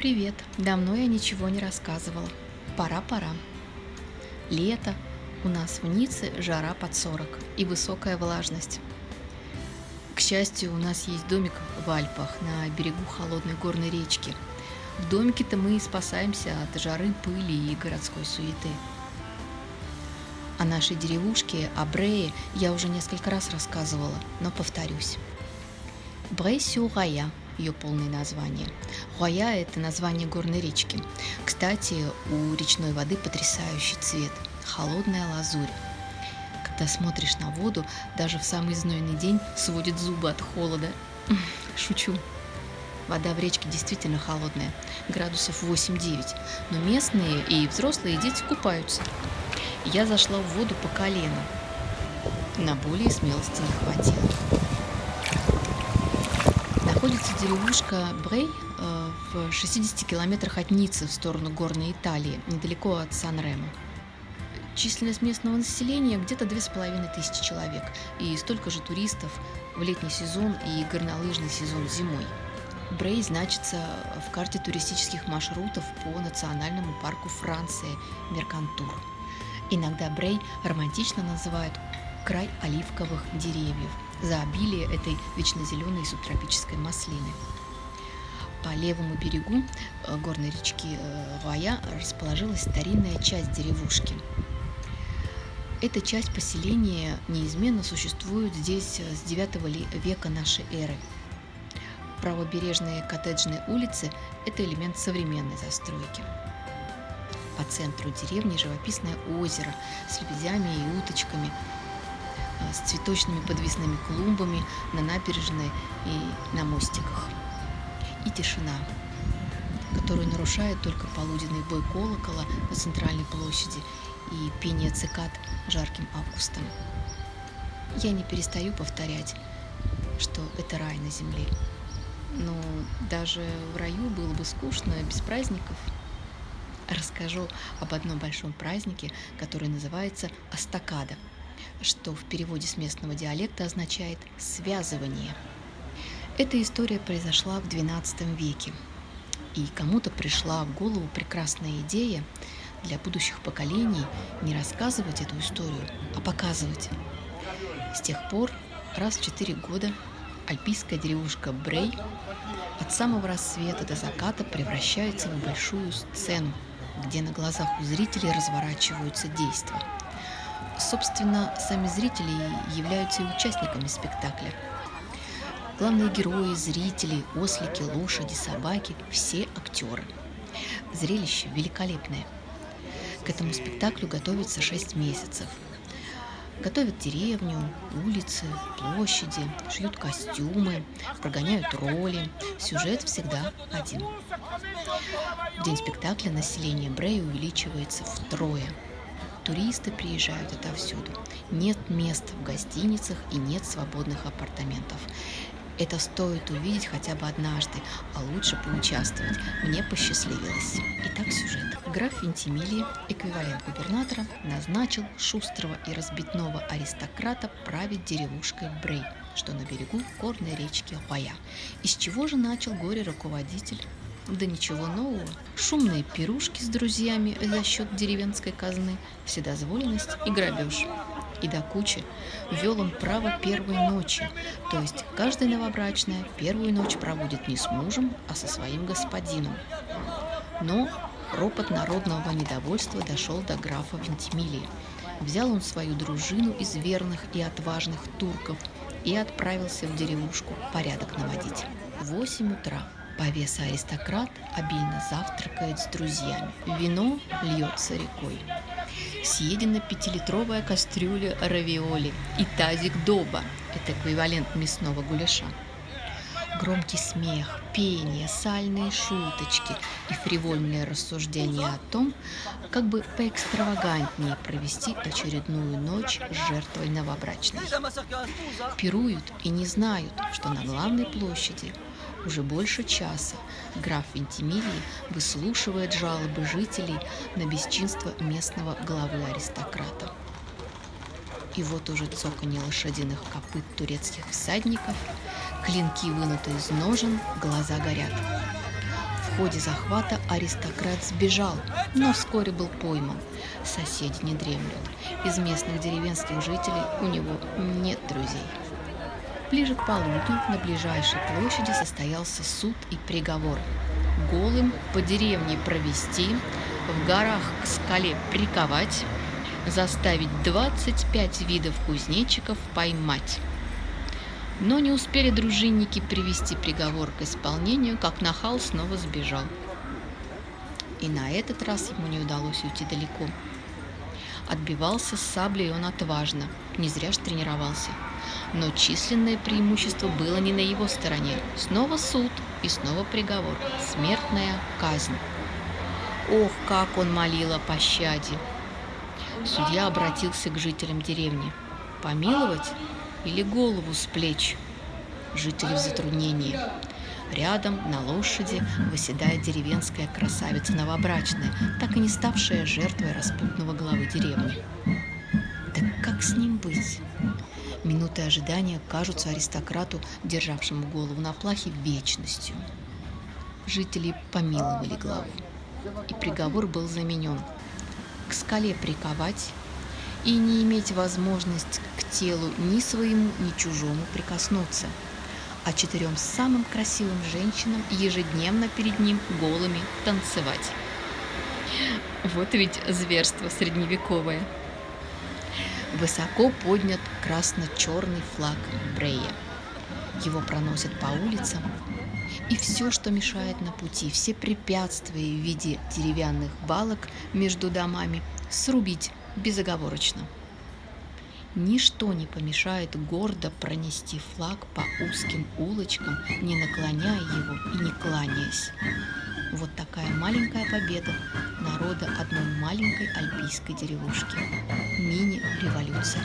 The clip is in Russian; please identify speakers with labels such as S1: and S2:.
S1: Привет! Давно я ничего не рассказывала. Пора-пора. Лето. У нас в Ницце жара под 40 и высокая влажность. К счастью, у нас есть домик в Альпах на берегу холодной горной речки. В домике-то мы и спасаемся от жары, пыли и городской суеты. О нашей деревушке, о Брее, я уже несколько раз рассказывала, но повторюсь. Брей-сюрая – ее полное название. Хуая – это название горной речки. Кстати, у речной воды потрясающий цвет – холодная лазурь. Когда смотришь на воду, даже в самый знойный день сводит зубы от холода. Шучу. Вода в речке действительно холодная, градусов 8-9, но местные и взрослые дети купаются. Я зашла в воду по колено. На более смелости не хватило. Находится деревушка Брей э, в 60 километрах от Ниццы в сторону горной Италии, недалеко от Сан-Ремо. Численность местного населения где-то 2500 человек и столько же туристов в летний сезон и горнолыжный сезон зимой. Брей значится в карте туристических маршрутов по национальному парку Франции Меркантур. Иногда Брей романтично называют край оливковых деревьев за обилие этой вечно зеленой субтропической маслины. По левому берегу э, горной речки Вая э, расположилась старинная часть деревушки. Эта часть поселения неизменно существует здесь с 9 века нашей эры. Правобережные коттеджные улицы – это элемент современной застройки. По центру деревни живописное озеро с лебедями и уточками – Э, с цветочными подвесными клумбами на набережной и на мостиках. И тишина, которую нарушает только полуденный бой колокола на центральной площади и пение цикад жарким августом. Я не перестаю повторять, что это рай на земле. Но даже в раю было бы скучно без праздников. Расскажу об одном большом празднике, который называется Астакада – что в переводе с местного диалекта означает «связывание». Эта история произошла в XII веке, и кому-то пришла в голову прекрасная идея для будущих поколений не рассказывать эту историю, а показывать. С тех пор раз в четыре года альпийская деревушка Брей от самого рассвета до заката превращается в большую сцену, где на глазах у зрителей разворачиваются действия. Собственно, сами зрители являются и участниками спектакля. Главные герои, зрители, ослики, лошади, собаки – все актеры. Зрелище великолепное. К этому спектаклю готовится 6 месяцев. Готовят деревню, улицы, площади, шьют костюмы, прогоняют роли. Сюжет всегда один. В день спектакля население Брея увеличивается втрое – Туристы приезжают отовсюду. Нет мест в гостиницах и нет свободных апартаментов. Это стоит увидеть хотя бы однажды, а лучше поучаствовать. Мне посчастливилось. Итак, сюжет. Граф Вентимилий, эквивалент губернатора, назначил шустрого и разбитного аристократа править деревушкой Брей, что на берегу горной речки Хуая. Из чего же начал горе-руководитель? Да ничего нового. Шумные пирушки с друзьями за счет деревенской казны, вседозволенность и грабеж. И до кучи ввел он право первой ночи, то есть каждая новобрачная первую ночь проводит не с мужем, а со своим господином. Но ропот народного недовольства дошел до графа Вентимилия. Взял он свою дружину из верных и отважных турков и отправился в деревушку порядок наводить. Восемь утра Повеса аристократ обильно завтракает с друзьями. Вино льется рекой. Съедена пятилитровая кастрюля равиоли и тазик доба. Это эквивалент мясного гуляша. Громкий смех, пение, сальные шуточки и фривольные рассуждения о том, как бы поэкстравагантнее провести очередную ночь с жертвой новобрачной. Пируют и не знают, что на главной площади уже больше часа граф Вентимилий выслушивает жалобы жителей на бесчинство местного главы аристократа. И вот уже цоканье лошадиных копыт турецких всадников, клинки вынуты из ножен, глаза горят. ходе захвата аристократ сбежал, но вскоре был пойман. Соседи не дремлют. Из местных деревенских жителей у него нет друзей. Ближе к полудню на ближайшей площади состоялся суд и приговор. Голым по деревне провести, в горах к скале приковать, заставить 25 видов кузнечиков поймать. Но не успели дружинники привести приговор к исполнению, как нахал снова сбежал. И на этот раз ему не удалось уйти далеко. Отбивался с саблей он отважно, не зря ж тренировался. Но численное преимущество было не на его стороне. Снова суд и снова приговор. Смертная казнь. Ох, как он молил о пощаде! Судья обратился к жителям деревни. Помиловать или голову с плеч? Жители в затруднении. Рядом на лошади выседает деревенская красавица новобрачная, так и не ставшая жертвой распутного главы деревни. Так как с ним быть? Минуты ожидания кажутся аристократу, державшему голову на плахе, вечностью. Жители помиловали главу, и приговор был заменен. К скале приковать и не иметь возможность к телу ни своему, ни чужому прикоснуться – а четырем самым красивым женщинам ежедневно перед ним голыми танцевать. Вот ведь зверство средневековое. Высоко поднят красно-черный флаг Брея. Его проносят по улицам, и все, что мешает на пути, все препятствия в виде деревянных балок между домами, срубить безоговорочно. Ничто не помешает гордо пронести флаг по узким улочкам, не наклоняя его и не кланяясь. Вот такая маленькая победа народа одной маленькой альпийской деревушки. Мини-революция.